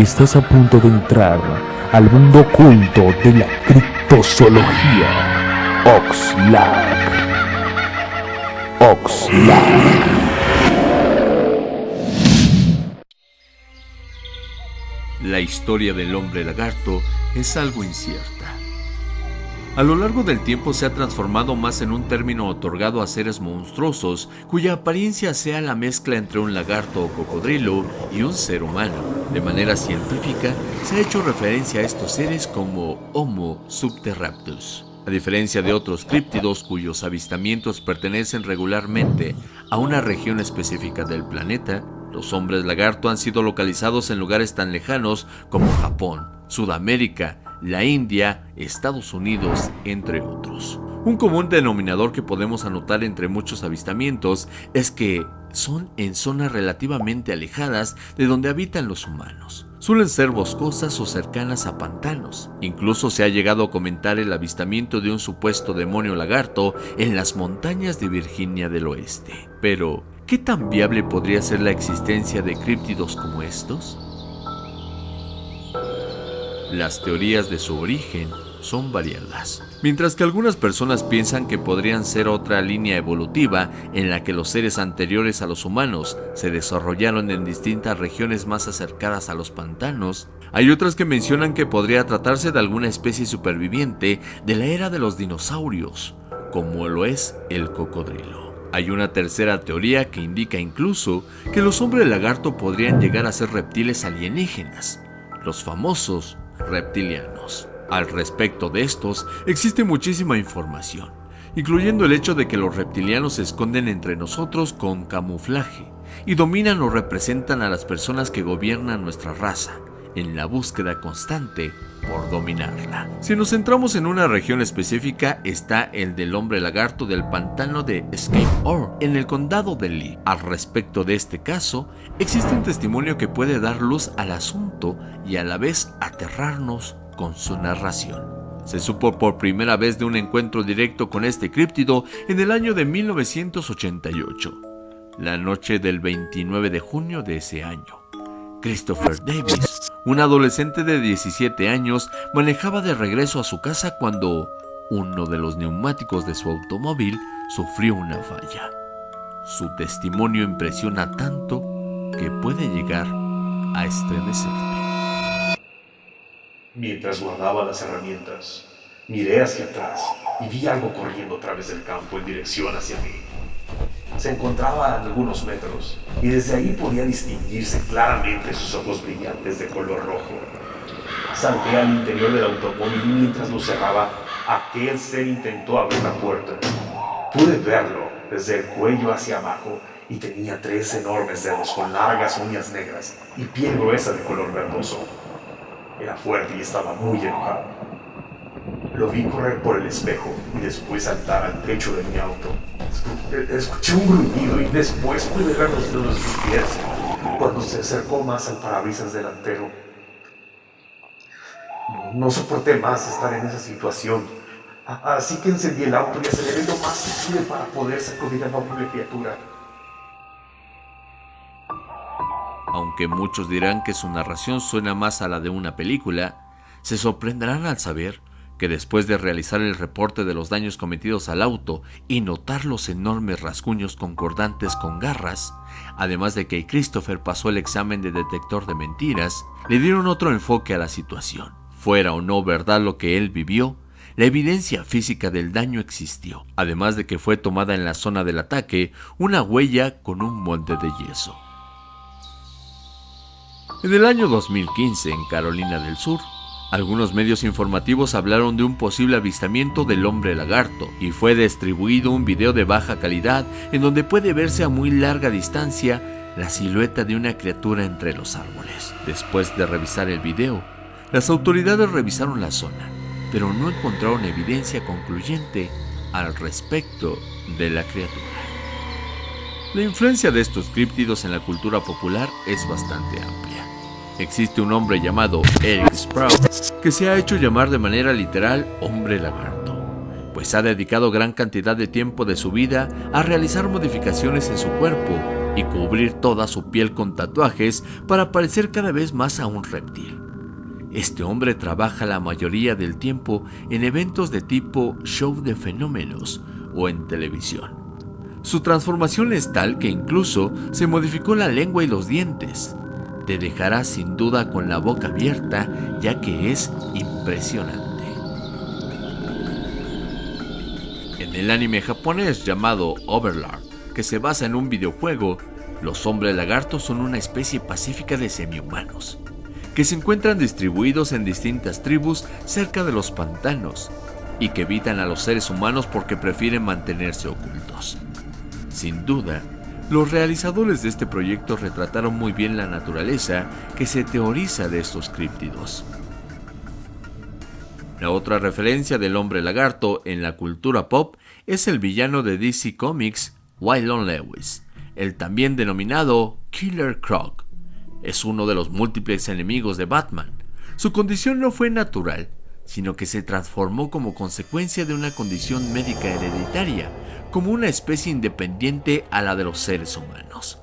Estás a punto de entrar al mundo oculto de la criptozoología. Oxlack. Oxlack. La historia del hombre lagarto es algo incierta. A lo largo del tiempo se ha transformado más en un término otorgado a seres monstruosos cuya apariencia sea la mezcla entre un lagarto o cocodrilo y un ser humano. De manera científica, se ha hecho referencia a estos seres como Homo subterraptus. A diferencia de otros críptidos cuyos avistamientos pertenecen regularmente a una región específica del planeta, los hombres lagarto han sido localizados en lugares tan lejanos como Japón, Sudamérica, la India, Estados Unidos, entre otros. Un común denominador que podemos anotar entre muchos avistamientos es que son en zonas relativamente alejadas de donde habitan los humanos. Suelen ser boscosas o cercanas a pantanos. Incluso se ha llegado a comentar el avistamiento de un supuesto demonio lagarto en las montañas de Virginia del Oeste. Pero, ¿qué tan viable podría ser la existencia de críptidos como estos? Las teorías de su origen son variadas. Mientras que algunas personas piensan que podrían ser otra línea evolutiva en la que los seres anteriores a los humanos se desarrollaron en distintas regiones más acercadas a los pantanos, hay otras que mencionan que podría tratarse de alguna especie superviviente de la era de los dinosaurios, como lo es el cocodrilo. Hay una tercera teoría que indica incluso que los hombres lagarto podrían llegar a ser reptiles alienígenas, los famosos reptilianos. Al respecto de estos, existe muchísima información, incluyendo el hecho de que los reptilianos se esconden entre nosotros con camuflaje y dominan o representan a las personas que gobiernan nuestra raza, en la búsqueda constante por dominarla. Si nos centramos en una región específica, está el del hombre lagarto del pantano de Escape Ore, en el condado de Lee. Al respecto de este caso, existe un testimonio que puede dar luz al asunto y a la vez aterrarnos con su narración. Se supo por primera vez de un encuentro directo con este críptido en el año de 1988, la noche del 29 de junio de ese año. Christopher Davis, un adolescente de 17 años, manejaba de regreso a su casa cuando uno de los neumáticos de su automóvil sufrió una falla. Su testimonio impresiona tanto que puede llegar a estremecerte. Mientras guardaba las herramientas, miré hacia atrás y vi algo corriendo a través del campo en dirección hacia mí se encontraba a algunos metros y desde ahí podía distinguirse claramente sus ojos brillantes de color rojo. Salté al interior del automóvil y mientras lo cerraba, aquel ser intentó abrir la puerta. Pude verlo desde el cuello hacia abajo y tenía tres enormes dedos con largas uñas negras y piel gruesa de color verdoso. Era fuerte y estaba muy enojado. Lo vi correr por el espejo y después saltar al techo de mi auto. Escuché un gruñido y después pude ver los dedos de sus pies cuando se acercó más al parabrisas delantero. No soporté más estar en esa situación, así que encendí el auto y aceleré lo más posible para poder sacudir a la horrible criatura. Aunque muchos dirán que su narración suena más a la de una película, se sorprenderán al saber que después de realizar el reporte de los daños cometidos al auto y notar los enormes rasguños concordantes con garras, además de que Christopher pasó el examen de detector de mentiras, le dieron otro enfoque a la situación. Fuera o no verdad lo que él vivió, la evidencia física del daño existió, además de que fue tomada en la zona del ataque una huella con un molde de yeso. En el año 2015, en Carolina del Sur, algunos medios informativos hablaron de un posible avistamiento del hombre lagarto y fue distribuido un video de baja calidad en donde puede verse a muy larga distancia la silueta de una criatura entre los árboles. Después de revisar el video, las autoridades revisaron la zona, pero no encontraron evidencia concluyente al respecto de la criatura. La influencia de estos críptidos en la cultura popular es bastante amplia. Existe un hombre llamado Eric Sprout que se ha hecho llamar de manera literal hombre lagarto, pues ha dedicado gran cantidad de tiempo de su vida a realizar modificaciones en su cuerpo y cubrir toda su piel con tatuajes para parecer cada vez más a un reptil. Este hombre trabaja la mayoría del tiempo en eventos de tipo show de fenómenos o en televisión. Su transformación es tal que incluso se modificó la lengua y los dientes. Te dejará sin duda con la boca abierta ya que es impresionante. En el anime japonés llamado Overlord, que se basa en un videojuego, los hombres lagartos son una especie pacífica de semihumanos, que se encuentran distribuidos en distintas tribus cerca de los pantanos y que evitan a los seres humanos porque prefieren mantenerse ocultos. Sin duda, los realizadores de este proyecto retrataron muy bien la naturaleza que se teoriza de estos críptidos. La otra referencia del hombre lagarto en la cultura pop es el villano de DC Comics, Wylon Lewis, el también denominado Killer Croc. Es uno de los múltiples enemigos de Batman. Su condición no fue natural, sino que se transformó como consecuencia de una condición médica hereditaria, como una especie independiente a la de los seres humanos.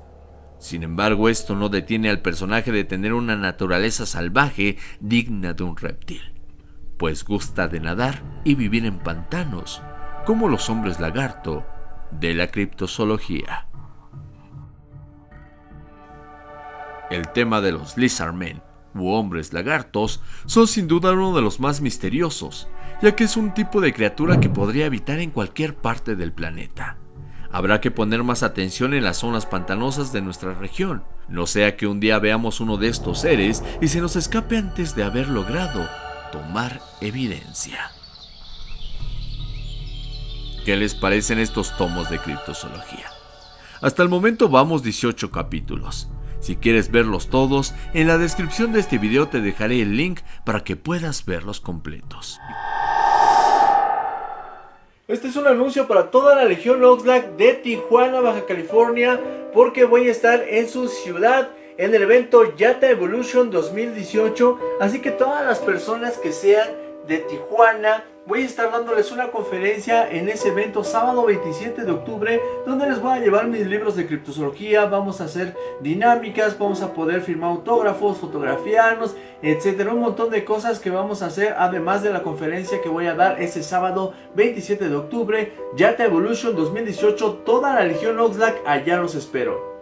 Sin embargo, esto no detiene al personaje de tener una naturaleza salvaje digna de un reptil pues gusta de nadar y vivir en pantanos, como los hombres lagarto de la criptozoología. El tema de los lizardmen u hombres lagartos son sin duda uno de los más misteriosos, ya que es un tipo de criatura que podría habitar en cualquier parte del planeta. Habrá que poner más atención en las zonas pantanosas de nuestra región, no sea que un día veamos uno de estos seres y se nos escape antes de haber logrado tomar evidencia. ¿Qué les parecen estos tomos de criptozoología? Hasta el momento vamos 18 capítulos. Si quieres verlos todos, en la descripción de este video te dejaré el link para que puedas verlos completos. Este es un anuncio para toda la Legión Oxlack de Tijuana, Baja California, porque voy a estar en su ciudad en el evento Yata Evolution 2018. Así que todas las personas que sean de Tijuana, voy a estar dándoles una conferencia en ese evento sábado 27 de octubre donde les voy a llevar mis libros de criptozoología, vamos a hacer dinámicas, vamos a poder firmar autógrafos, fotografiarnos, etcétera, un montón de cosas que vamos a hacer además de la conferencia que voy a dar ese sábado 27 de octubre, Yata Evolution 2018, toda la Legión Oxlack, allá los espero.